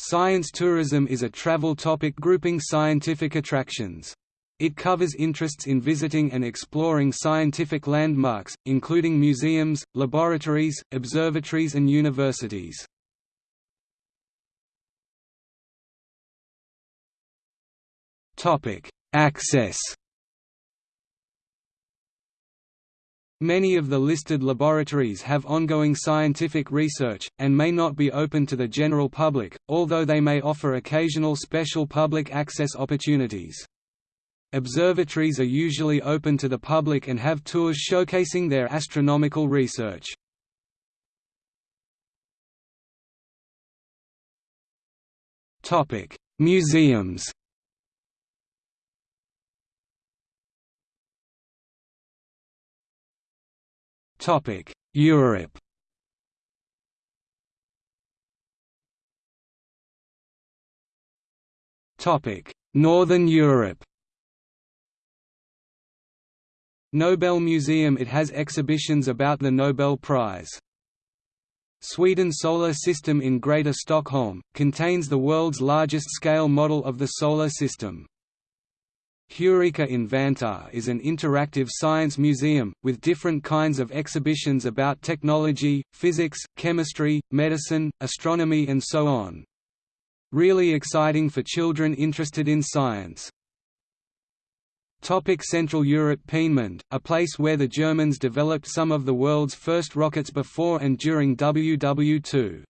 Science tourism is a travel topic grouping scientific attractions. It covers interests in visiting and exploring scientific landmarks, including museums, laboratories, observatories and universities. Access Many of the listed laboratories have ongoing scientific research, and may not be open to the general public, although they may offer occasional special public access opportunities. Observatories are usually open to the public and have tours showcasing their astronomical research. Museums Topic: Europe. Topic: Northern Europe. Nobel Museum It has exhibitions about the Nobel Prize. Sweden Solar System in Greater Stockholm, contains the world's largest scale model of the Solar System. Heureka in Vantaa is an interactive science museum, with different kinds of exhibitions about technology, physics, chemistry, medicine, astronomy and so on. Really exciting for children interested in science. Topic Central Europe Peenemünde, a place where the Germans developed some of the world's first rockets before and during WW2.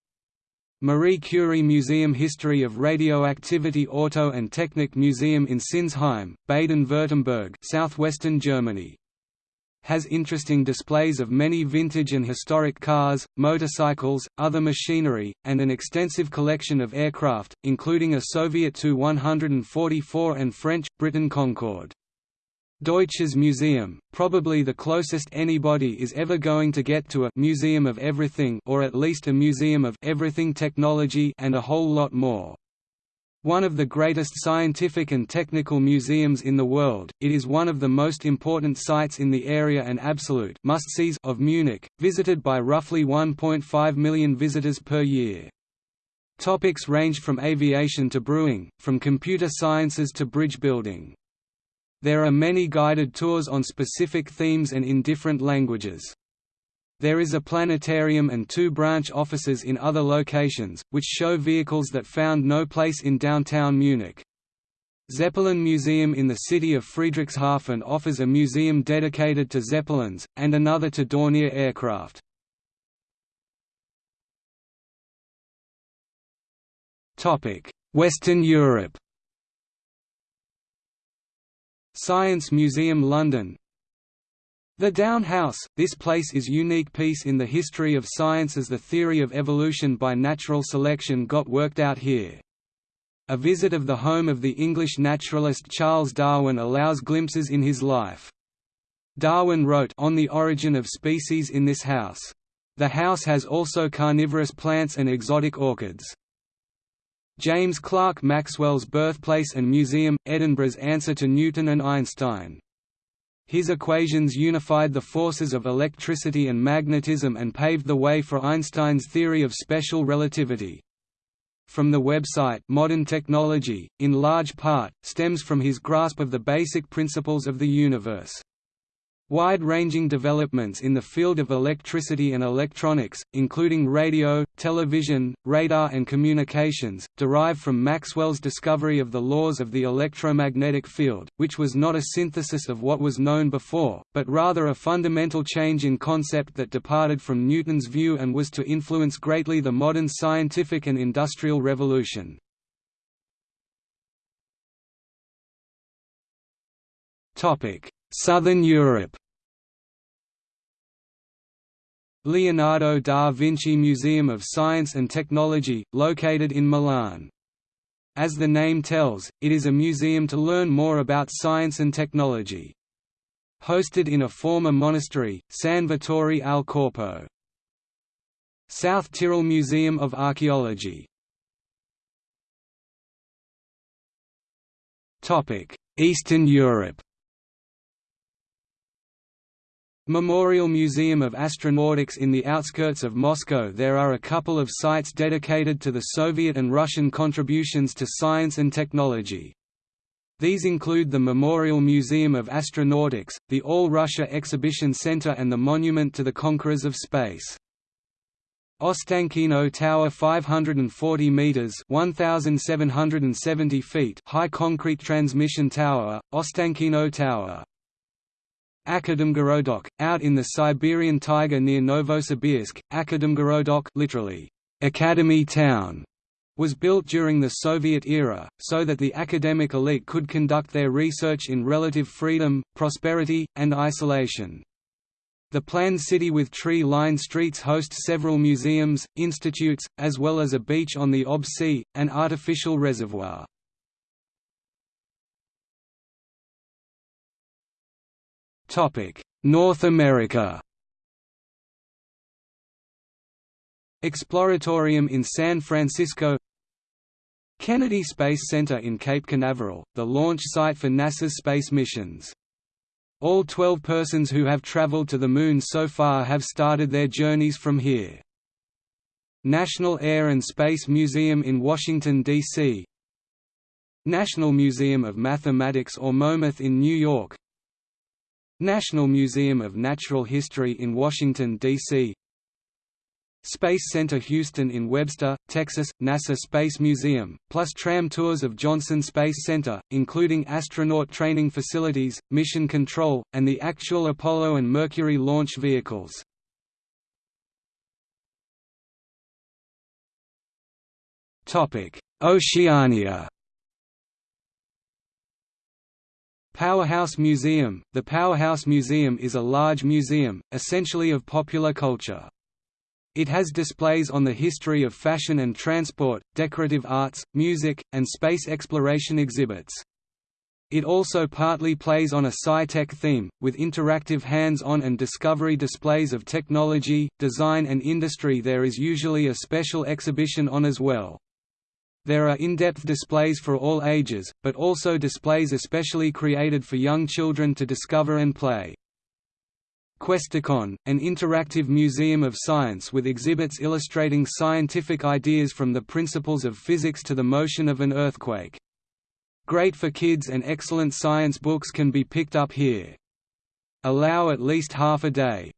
Marie Curie Museum History of Radioactivity Auto and Technik Museum in Sinsheim, Baden-Württemberg southwestern Germany. Has interesting displays of many vintage and historic cars, motorcycles, other machinery, and an extensive collection of aircraft, including a Soviet Tu-144 and French, Britain Concorde. Deutsches Museum, probably the closest anybody is ever going to get to a «museum of everything» or at least a museum of «everything technology» and a whole lot more. One of the greatest scientific and technical museums in the world, it is one of the most important sites in the area and absolute must-sees of Munich, visited by roughly 1.5 million visitors per year. Topics range from aviation to brewing, from computer sciences to bridge building. There are many guided tours on specific themes and in different languages. There is a planetarium and two branch offices in other locations, which show vehicles that found no place in downtown Munich. Zeppelin Museum in the city of Friedrichshafen offers a museum dedicated to Zeppelins, and another to Dornier aircraft. Western Europe Science Museum London The Down House, this place is unique piece in the history of science as the theory of evolution by natural selection got worked out here. A visit of the home of the English naturalist Charles Darwin allows glimpses in his life. Darwin wrote on the origin of species in this house. The house has also carnivorous plants and exotic orchids. James Clerk Maxwell's birthplace and museum, Edinburgh's answer to Newton and Einstein. His equations unified the forces of electricity and magnetism and paved the way for Einstein's theory of special relativity. From the website Modern Technology, in large part, stems from his grasp of the basic principles of the universe. Wide-ranging developments in the field of electricity and electronics, including radio, television, radar and communications, derive from Maxwell's discovery of the laws of the electromagnetic field, which was not a synthesis of what was known before, but rather a fundamental change in concept that departed from Newton's view and was to influence greatly the modern scientific and industrial revolution. Topic Southern Europe Leonardo da Vinci Museum of Science and Technology, located in Milan. As the name tells, it is a museum to learn more about science and technology. Hosted in a former monastery, San Vittore al Corpo. South Tyrol Museum of Archaeology Eastern Europe Memorial Museum of Astronautics in the outskirts of Moscow There are a couple of sites dedicated to the Soviet and Russian contributions to science and technology. These include the Memorial Museum of Astronautics, the All-Russia Exhibition Center and the Monument to the Conquerors of Space. Ostankino Tower 540 meters 1770 feet high concrete transmission tower Ostankino Tower Akademgorodok, out in the Siberian taiga near Novosibirsk, Akademgorodok literally, Academy Town, was built during the Soviet era, so that the academic elite could conduct their research in relative freedom, prosperity, and isolation. The planned city with tree-lined streets hosts several museums, institutes, as well as a beach on the Ob Sea, an artificial reservoir. North America Exploratorium in San Francisco Kennedy Space Center in Cape Canaveral, the launch site for NASA's space missions. All 12 persons who have traveled to the Moon so far have started their journeys from here. National Air and Space Museum in Washington, D.C. National Museum of Mathematics or MoMath in New York National Museum of Natural History in Washington, D.C. Space Center Houston in Webster, Texas, NASA Space Museum, plus tram tours of Johnson Space Center, including astronaut training facilities, mission control, and the actual Apollo and Mercury launch vehicles. Oceania Powerhouse Museum The Powerhouse Museum is a large museum, essentially of popular culture. It has displays on the history of fashion and transport, decorative arts, music, and space exploration exhibits. It also partly plays on a sci-tech theme, with interactive hands-on and discovery displays of technology, design and industry there is usually a special exhibition on as well. There are in-depth displays for all ages, but also displays especially created for young children to discover and play. Questacon, an interactive museum of science with exhibits illustrating scientific ideas from the principles of physics to the motion of an earthquake. Great for kids and excellent science books can be picked up here. Allow at least half a day.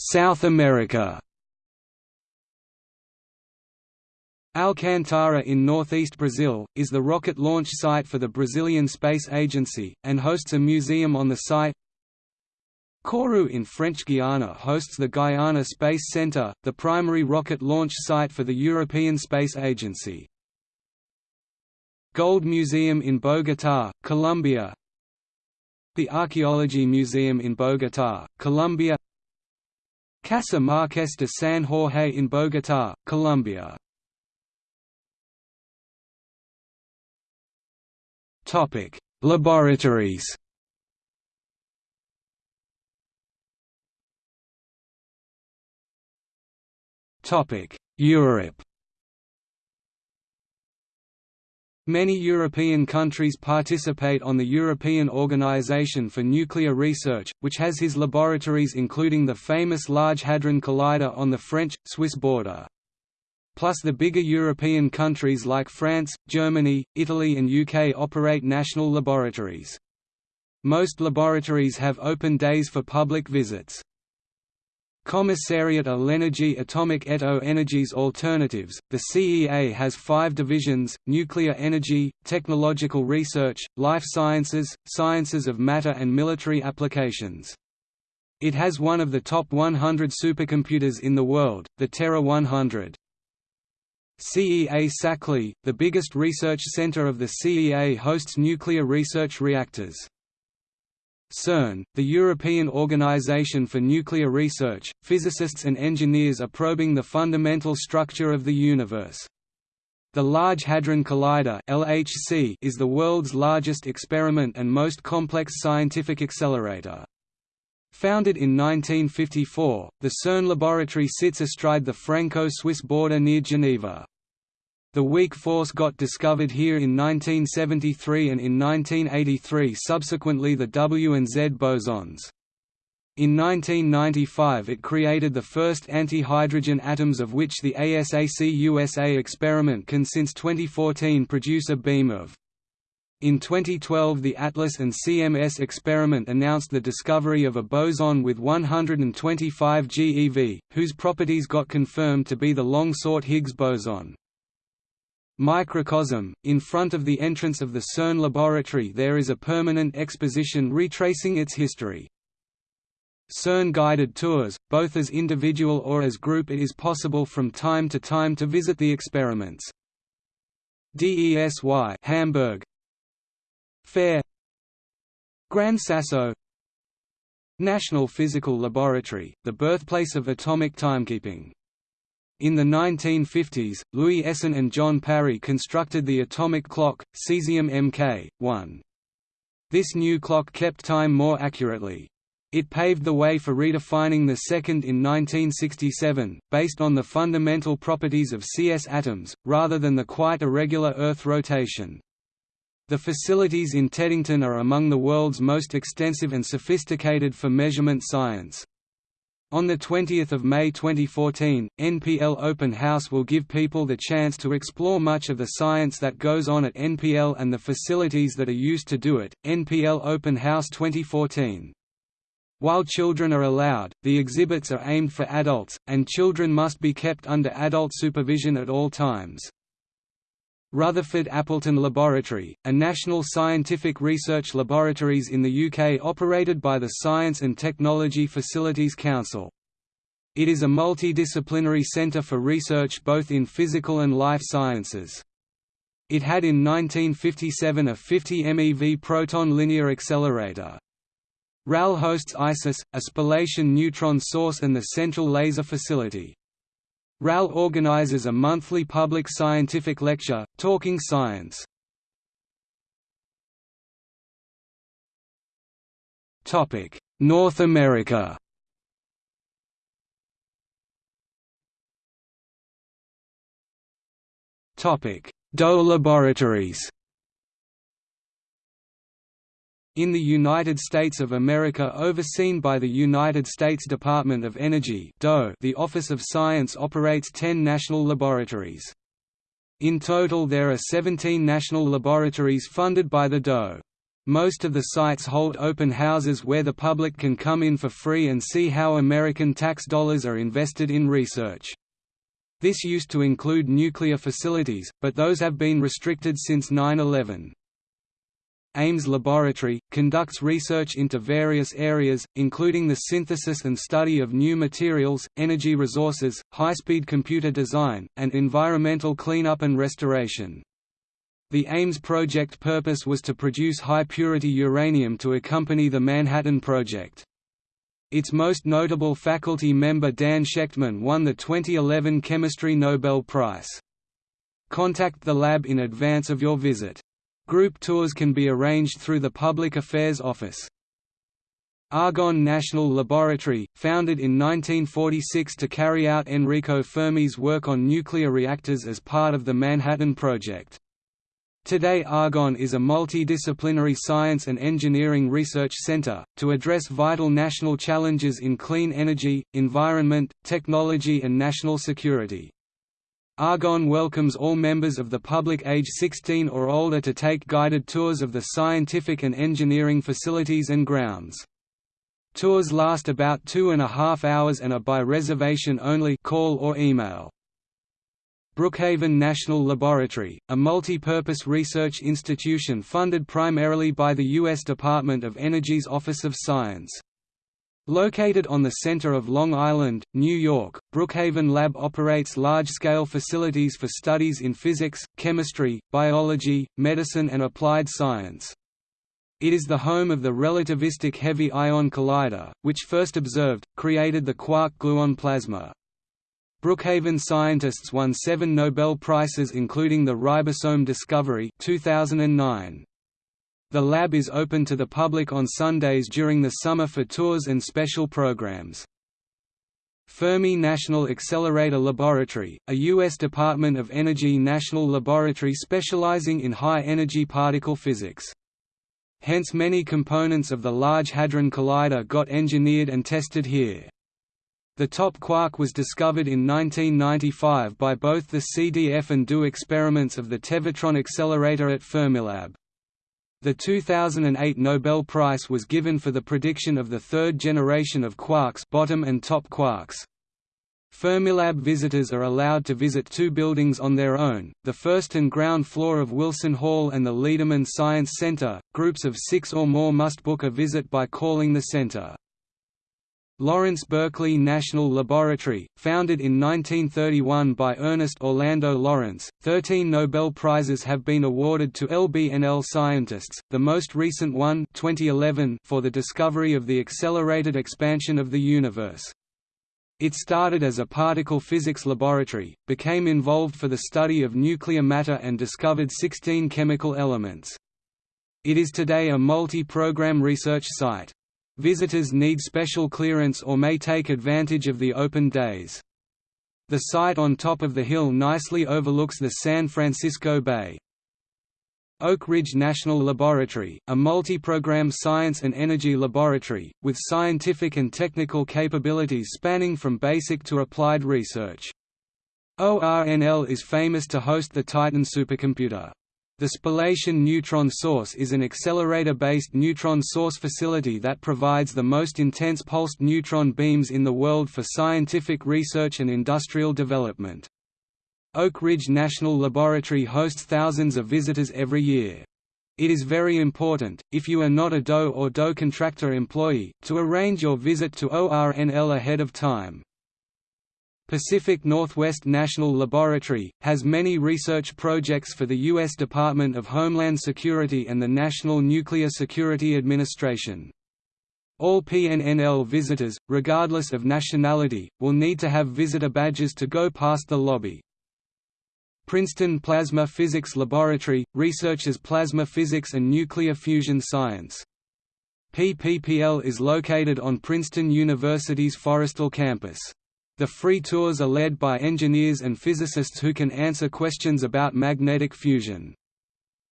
South America Alcantara in northeast Brazil, is the rocket launch site for the Brazilian Space Agency, and hosts a museum on the site. Kourou in French Guiana hosts the Guyana Space Center, the primary rocket launch site for the European Space Agency. Gold Museum in Bogotá, Colombia The Archaeology Museum in Bogotá, Colombia Casa Marques de San Jorge in Bogotá, Colombia. Topic: Laboratories. Topic: Europe. Many European countries participate on the European Organisation for Nuclear Research, which has his laboratories including the famous Large Hadron Collider on the French-Swiss border. Plus the bigger European countries like France, Germany, Italy and UK operate national laboratories. Most laboratories have open days for public visits. Commissariat à l'énergie atomique et aux energies alternatives, the CEA has five divisions, nuclear energy, technological research, life sciences, sciences of matter and military applications. It has one of the top 100 supercomputers in the world, the Tera 100. CEA Saclay, the biggest research center of the CEA hosts nuclear research reactors. CERN, the European Organization for Nuclear Research, physicists and engineers are probing the fundamental structure of the universe. The Large Hadron Collider (LHC) is the world's largest experiment and most complex scientific accelerator. Founded in 1954, the CERN laboratory sits astride the Franco-Swiss border near Geneva. The weak force got discovered here in 1973 and in 1983 subsequently the W and Z bosons. In 1995 it created the first anti-hydrogen atoms of which the ASACUSA experiment can since 2014 produce a beam of. In 2012 the ATLAS and CMS experiment announced the discovery of a boson with 125 GeV, whose properties got confirmed to be the long-sought Higgs boson. Microcosm – In front of the entrance of the CERN laboratory there is a permanent exposition retracing its history. CERN guided tours, both as individual or as group it is possible from time to time to visit the experiments. DESY Hamburg. Fair. Gran Sasso. National Physical Laboratory, the birthplace of atomic timekeeping in the 1950s, Louis Essen and John Parry constructed the atomic clock, cesium Mk. 1. This new clock kept time more accurately. It paved the way for redefining the second in 1967, based on the fundamental properties of CS atoms, rather than the quite irregular Earth rotation. The facilities in Teddington are among the world's most extensive and sophisticated for measurement science. On 20 May 2014, NPL Open House will give people the chance to explore much of the science that goes on at NPL and the facilities that are used to do it. NPL Open House 2014. While children are allowed, the exhibits are aimed for adults, and children must be kept under adult supervision at all times. Rutherford Appleton Laboratory, a national scientific research laboratories in the UK operated by the Science and Technology Facilities Council. It is a multidisciplinary centre for research both in physical and life sciences. It had in 1957 a 50 MeV proton linear accelerator. RAL hosts ISIS, a spallation neutron source and the Central Laser Facility. RAL organizes a monthly public scientific lecture, Talking Science. North America DOE laboratories in the United States of America overseen by the United States Department of Energy the Office of Science operates 10 national laboratories. In total there are 17 national laboratories funded by the DOE. Most of the sites hold open houses where the public can come in for free and see how American tax dollars are invested in research. This used to include nuclear facilities, but those have been restricted since 9-11. Ames Laboratory, conducts research into various areas, including the synthesis and study of new materials, energy resources, high-speed computer design, and environmental cleanup and restoration. The Ames project purpose was to produce high-purity uranium to accompany the Manhattan Project. Its most notable faculty member Dan Shechtman won the 2011 Chemistry Nobel Prize. Contact the lab in advance of your visit. Group tours can be arranged through the Public Affairs Office. Argonne National Laboratory, founded in 1946 to carry out Enrico Fermi's work on nuclear reactors as part of the Manhattan Project. Today Argonne is a multidisciplinary science and engineering research center, to address vital national challenges in clean energy, environment, technology and national security. Argonne welcomes all members of the public age 16 or older to take guided tours of the scientific and engineering facilities and grounds. Tours last about two and a half hours and are by reservation only call or email. Brookhaven National Laboratory, a multi-purpose research institution funded primarily by the U.S. Department of Energy's Office of Science. Located on the center of Long Island, New York, Brookhaven Lab operates large-scale facilities for studies in physics, chemistry, biology, medicine and applied science. It is the home of the relativistic heavy ion collider, which first observed, created the quark-gluon plasma. Brookhaven scientists won seven Nobel Prizes including the ribosome discovery 2009. The lab is open to the public on Sundays during the summer for tours and special programs. Fermi National Accelerator Laboratory, a U.S. Department of Energy national laboratory specializing in high-energy particle physics. Hence many components of the Large Hadron Collider got engineered and tested here. The top quark was discovered in 1995 by both the CDF and DO experiments of the Tevatron accelerator at Fermilab. The 2008 Nobel Prize was given for the prediction of the third generation of quarks bottom and top quarks. Fermilab visitors are allowed to visit two buildings on their own, the first and ground floor of Wilson Hall and the Lederman Science Center. Groups of six or more must book a visit by calling the center. Lawrence Berkeley National Laboratory, founded in 1931 by Ernest Orlando Lawrence, 13 Nobel Prizes have been awarded to LBNL scientists, the most recent one 2011 for the discovery of the accelerated expansion of the universe. It started as a particle physics laboratory, became involved for the study of nuclear matter and discovered 16 chemical elements. It is today a multi-program research site. Visitors need special clearance or may take advantage of the open days. The site on top of the hill nicely overlooks the San Francisco Bay. Oak Ridge National Laboratory, a multi-program science and energy laboratory, with scientific and technical capabilities spanning from basic to applied research. ORNL is famous to host the Titan supercomputer. The Spallation neutron source is an accelerator-based neutron source facility that provides the most intense pulsed neutron beams in the world for scientific research and industrial development. Oak Ridge National Laboratory hosts thousands of visitors every year. It is very important, if you are not a DOE or DOE contractor employee, to arrange your visit to ORNL ahead of time. Pacific Northwest National Laboratory, has many research projects for the U.S. Department of Homeland Security and the National Nuclear Security Administration. All PNNL visitors, regardless of nationality, will need to have visitor badges to go past the lobby. Princeton Plasma Physics Laboratory, researches plasma physics and nuclear fusion science. PPPL is located on Princeton University's Forrestal campus. The free tours are led by engineers and physicists who can answer questions about magnetic fusion.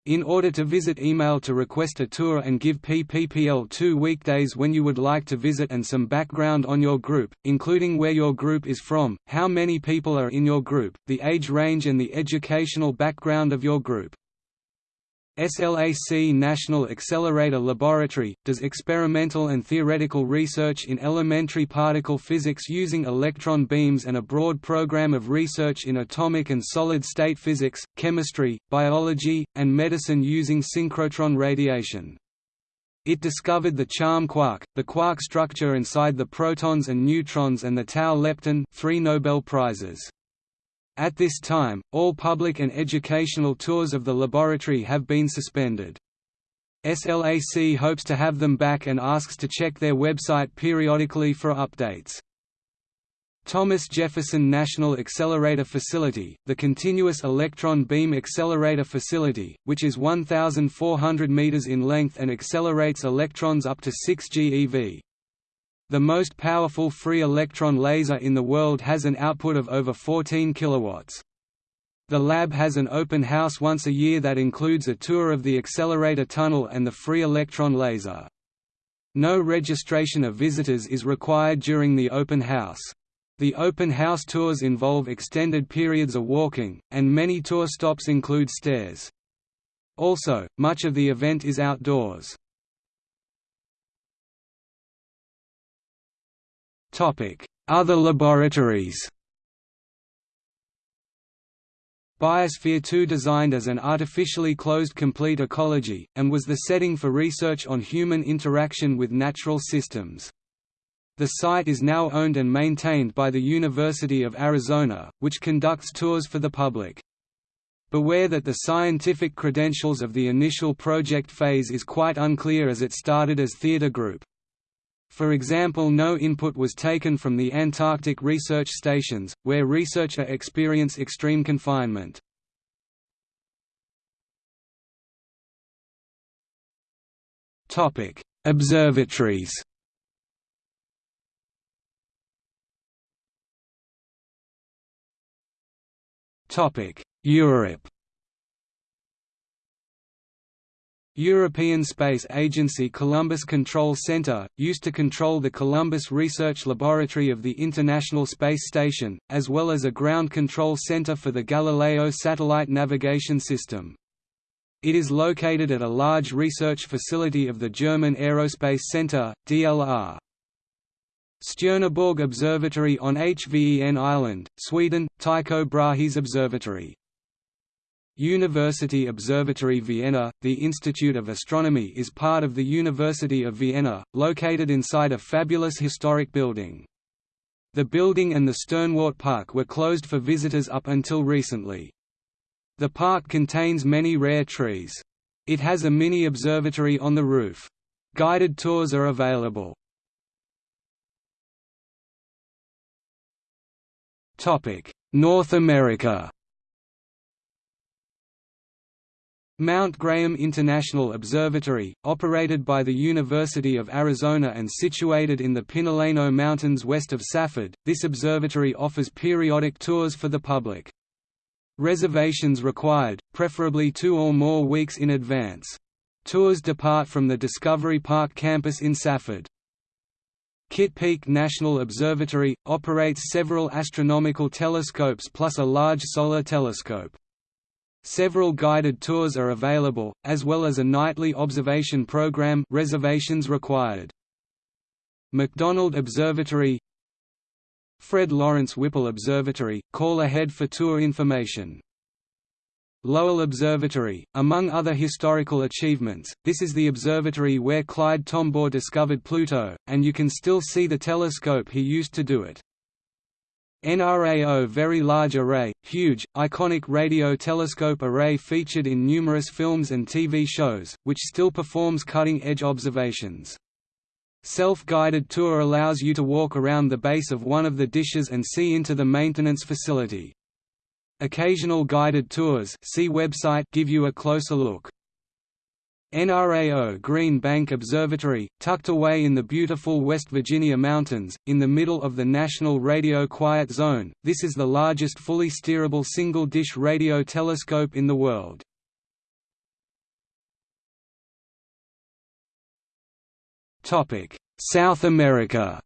In order to visit email to request a tour and give PPPL two weekdays when you would like to visit and some background on your group, including where your group is from, how many people are in your group, the age range and the educational background of your group. SLAC National Accelerator Laboratory, does experimental and theoretical research in elementary particle physics using electron beams and a broad program of research in atomic and solid-state physics, chemistry, biology, and medicine using synchrotron radiation. It discovered the charm quark, the quark structure inside the protons and neutrons and the tau lepton three Nobel Prizes. At this time, all public and educational tours of the laboratory have been suspended. SLAC hopes to have them back and asks to check their website periodically for updates. Thomas Jefferson National Accelerator Facility, the Continuous Electron Beam Accelerator Facility, which is 1,400 meters in length and accelerates electrons up to 6 GeV. The most powerful free electron laser in the world has an output of over 14 kilowatts. The lab has an open house once a year that includes a tour of the accelerator tunnel and the free electron laser. No registration of visitors is required during the open house. The open house tours involve extended periods of walking, and many tour stops include stairs. Also, much of the event is outdoors. Other laboratories Biosphere 2 designed as an artificially closed complete ecology, and was the setting for research on human interaction with natural systems. The site is now owned and maintained by the University of Arizona, which conducts tours for the public. Beware that the scientific credentials of the initial project phase is quite unclear as it started as theater group. For example no input was taken from the Antarctic research stations, where researcher experience extreme confinement. Observatories Europe European Space Agency Columbus Control Center, used to control the Columbus Research Laboratory of the International Space Station, as well as a ground control center for the Galileo satellite navigation system. It is located at a large research facility of the German Aerospace Center, DLR. Stjärneborg Observatory on Hven Island, Sweden, Tycho Brahe's Observatory University Observatory Vienna The Institute of Astronomy is part of the University of Vienna, located inside a fabulous historic building. The building and the Sternwart Park were closed for visitors up until recently. The park contains many rare trees. It has a mini observatory on the roof. Guided tours are available. North America Mount Graham International Observatory, operated by the University of Arizona and situated in the Pinaleño Mountains west of Safford, this observatory offers periodic tours for the public. Reservations required, preferably two or more weeks in advance. Tours depart from the Discovery Park campus in Safford. Kitt Peak National Observatory, operates several astronomical telescopes plus a large solar telescope. Several guided tours are available, as well as a nightly observation program reservations required. McDonald Observatory Fred Lawrence Whipple Observatory, call ahead for tour information. Lowell Observatory, among other historical achievements, this is the observatory where Clyde Tombaugh discovered Pluto, and you can still see the telescope he used to do it. NRAO Very Large Array, huge, iconic radio telescope array featured in numerous films and TV shows, which still performs cutting-edge observations. Self-guided tour allows you to walk around the base of one of the dishes and see into the maintenance facility. Occasional guided tours see website give you a closer look. NRAO Green Bank Observatory, tucked away in the beautiful West Virginia mountains, in the middle of the National Radio Quiet Zone, this is the largest fully steerable single-dish radio telescope in the world. South America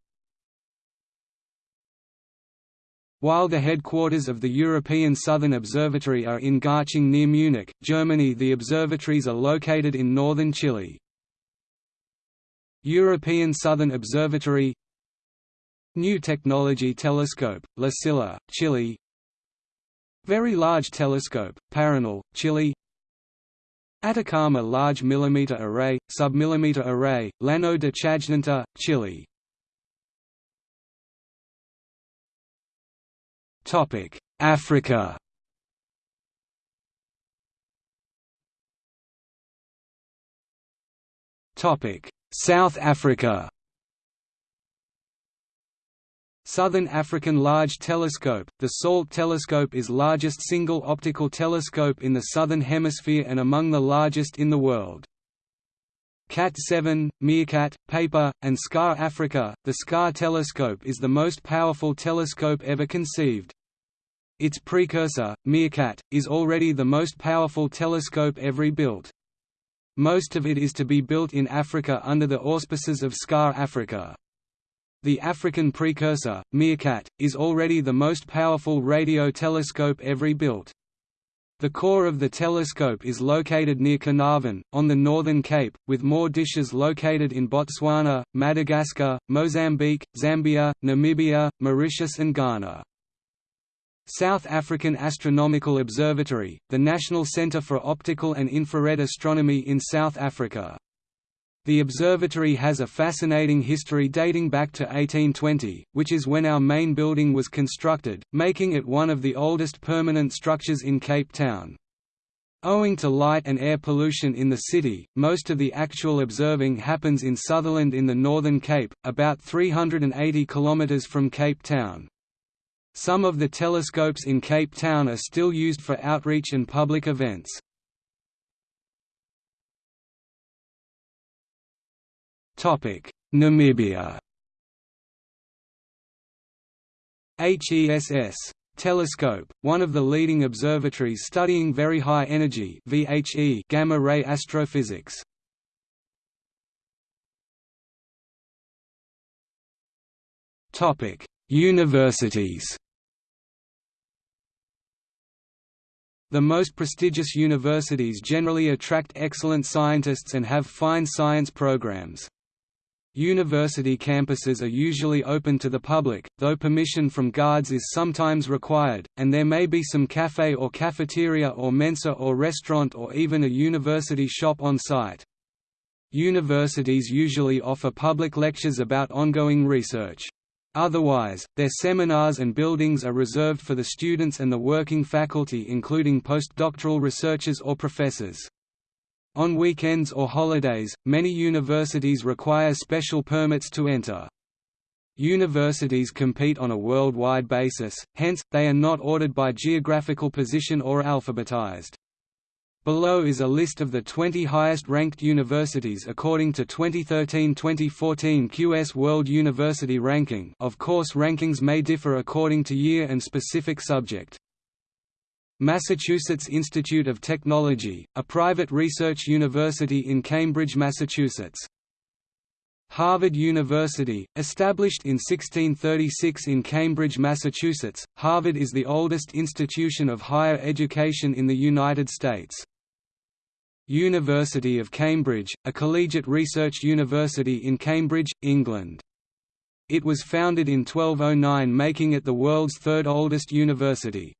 While the headquarters of the European Southern Observatory are in Garching near Munich, Germany the observatories are located in northern Chile. European Southern Observatory New Technology Telescope, La Silla, Chile Very Large Telescope, Paranal, Chile Atacama Large Millimeter Array, Submillimeter Array, Llano de Chajnantor, Chile Africa Topic: South Africa Southern African Large Telescope – The SALT telescope is largest single optical telescope in the Southern Hemisphere and among the largest in the world. KAT 7, Meerkat, Paper, and SKA Africa. The SKA telescope is the most powerful telescope ever conceived. Its precursor, Meerkat, is already the most powerful telescope ever built. Most of it is to be built in Africa under the auspices of SKA Africa. The African precursor, Meerkat, is already the most powerful radio telescope ever built. The core of the telescope is located near Carnarvon, on the Northern Cape, with more dishes located in Botswana, Madagascar, Mozambique, Zambia, Namibia, Mauritius and Ghana. South African Astronomical Observatory, the national centre for optical and infrared astronomy in South Africa. The observatory has a fascinating history dating back to 1820, which is when our main building was constructed, making it one of the oldest permanent structures in Cape Town. Owing to light and air pollution in the city, most of the actual observing happens in Sutherland in the Northern Cape, about 380 km from Cape Town. Some of the telescopes in Cape Town are still used for outreach and public events. Namibia HESS Telescope, one of the leading observatories studying very high energy VHE gamma-ray astrophysics. Topic: Universities The most prestigious universities generally attract excellent scientists and have fine science programs. University campuses are usually open to the public, though permission from guards is sometimes required, and there may be some cafe or cafeteria or mensa or restaurant or even a university shop on site. Universities usually offer public lectures about ongoing research. Otherwise, their seminars and buildings are reserved for the students and the working faculty including postdoctoral researchers or professors. On weekends or holidays, many universities require special permits to enter. Universities compete on a worldwide basis, hence, they are not ordered by geographical position or alphabetized. Below is a list of the 20 highest-ranked universities according to 2013-2014 QS World University Ranking of course rankings may differ according to year and specific subject. Massachusetts Institute of Technology, a private research university in Cambridge, Massachusetts. Harvard University, established in 1636 in Cambridge, Massachusetts, Harvard is the oldest institution of higher education in the United States. University of Cambridge, a collegiate research university in Cambridge, England. It was founded in 1209 making it the world's third oldest university.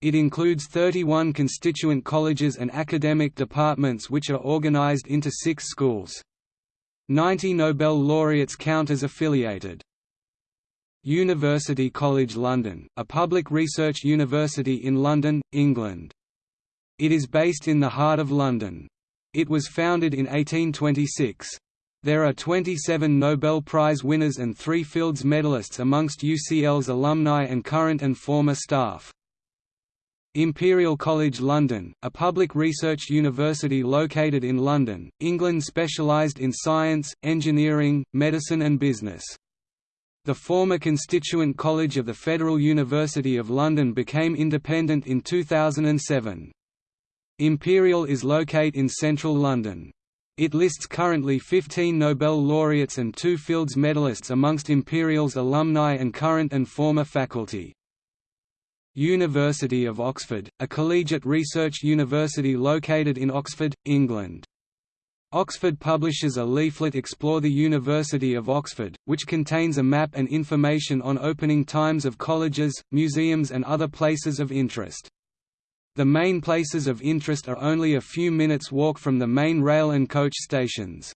It includes 31 constituent colleges and academic departments which are organized into six schools. 90 Nobel laureates count as affiliated. University College London, a public research university in London, England. It is based in the heart of London. It was founded in 1826. There are 27 Nobel Prize winners and three Fields medalists amongst UCL's alumni and current and former staff. Imperial College London, a public research university located in London, England specialised in science, engineering, medicine and business. The former constituent college of the Federal University of London became independent in 2007. Imperial is located in central London. It lists currently 15 Nobel laureates and two Fields medalists amongst Imperial's alumni and current and former faculty. University of Oxford, a collegiate research university located in Oxford, England. Oxford publishes a leaflet Explore the University of Oxford, which contains a map and information on opening times of colleges, museums and other places of interest. The main places of interest are only a few minutes walk from the main rail and coach stations.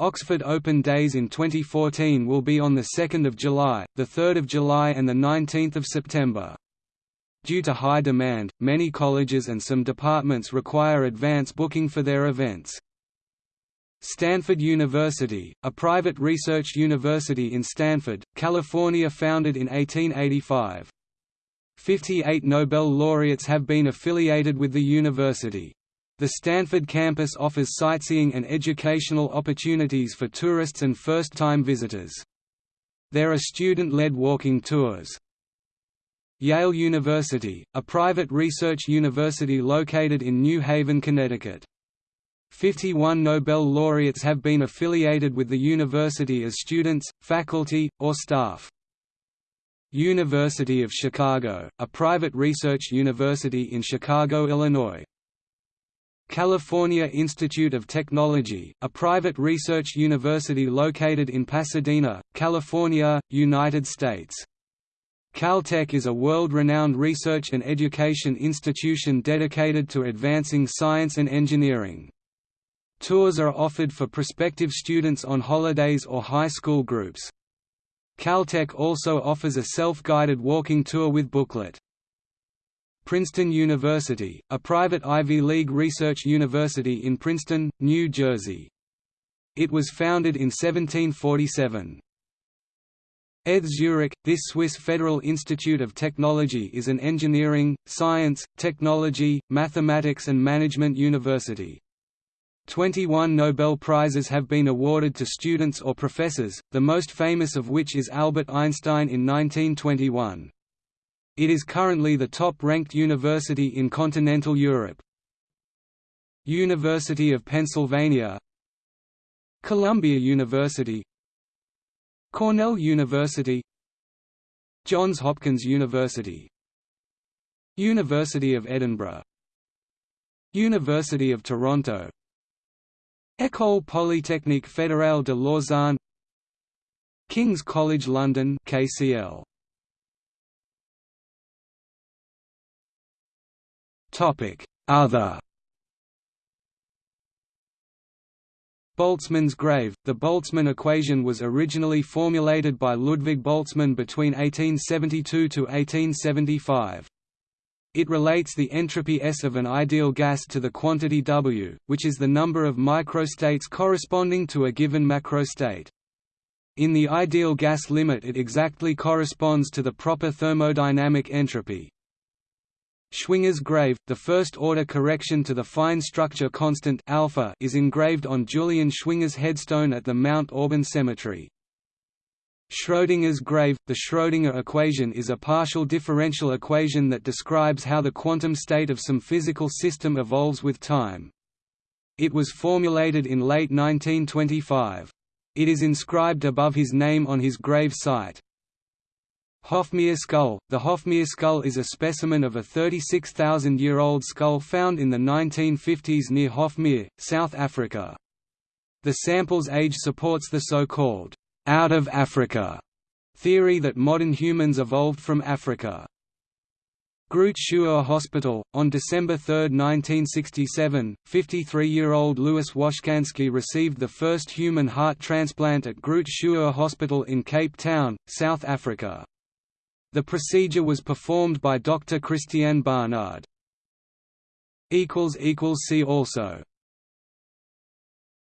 Oxford Open Days in 2014 will be on 2 July, 3 July and 19 September. Due to high demand, many colleges and some departments require advance booking for their events. Stanford University, a private research university in Stanford, California founded in 1885. 58 Nobel laureates have been affiliated with the university. The Stanford campus offers sightseeing and educational opportunities for tourists and first-time visitors. There are student-led walking tours. Yale University, a private research university located in New Haven, Connecticut. 51 Nobel laureates have been affiliated with the university as students, faculty, or staff. University of Chicago, a private research university in Chicago, Illinois. California Institute of Technology, a private research university located in Pasadena, California, United States. Caltech is a world-renowned research and education institution dedicated to advancing science and engineering. Tours are offered for prospective students on holidays or high school groups. Caltech also offers a self-guided walking tour with booklet. Princeton University, a private Ivy League research university in Princeton, New Jersey. It was founded in 1747. ETH Zurich, this Swiss Federal Institute of Technology is an engineering, science, technology, mathematics and management university. 21 Nobel Prizes have been awarded to students or professors, the most famous of which is Albert Einstein in 1921. It is currently the top-ranked university in continental Europe. University of Pennsylvania Columbia University Cornell University Johns Hopkins University University of Edinburgh University of Toronto École Polytechnique Fédérale de Lausanne King's College London KCL Topic. Other Boltzmann's grave The Boltzmann equation was originally formulated by Ludwig Boltzmann between 1872 to 1875. It relates the entropy S of an ideal gas to the quantity W, which is the number of microstates corresponding to a given macrostate. In the ideal gas limit it exactly corresponds to the proper thermodynamic entropy. Schwinger's grave, the first-order correction to the fine structure constant alpha, is engraved on Julian Schwinger's headstone at the Mount Auburn Cemetery. Schrödinger's grave – The Schrödinger equation is a partial differential equation that describes how the quantum state of some physical system evolves with time. It was formulated in late 1925. It is inscribed above his name on his grave site. Hofmeyr skull – The Hofmeyr skull is a specimen of a 36,000-year-old skull found in the 1950s near Hofmeyr, South Africa. The sample's age supports the so-called out of Africa theory that modern humans evolved from Africa. Groote Schuur Hospital. On December 3, 1967, 53-year-old Louis Washkansky received the first human heart transplant at Groote Schuur Hospital in Cape Town, South Africa. The procedure was performed by Dr. Christiaan Barnard. See also